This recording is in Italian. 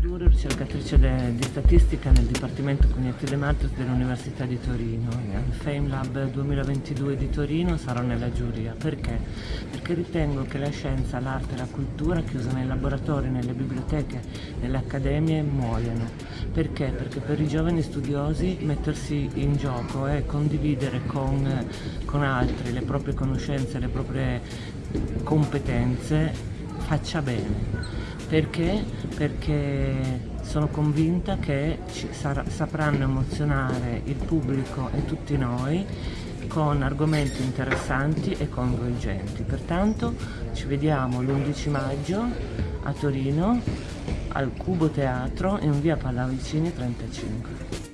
Duro, ricercatrice di statistica nel Dipartimento Cognitivi Matrix dell'Università di Torino. Al FameLab 2022 di Torino sarò nella giuria. Perché? Perché ritengo che la scienza, l'arte e la cultura chiuse nei laboratori, nelle biblioteche, nelle accademie muoiono. Perché? Perché per i giovani studiosi mettersi in gioco e condividere con, con altri le proprie conoscenze, le proprie competenze faccia bene perché? Perché sono convinta che sarà, sapranno emozionare il pubblico e tutti noi con argomenti interessanti e coinvolgenti. Pertanto ci vediamo l'11 maggio a Torino al Cubo Teatro in via Pallavicini 35.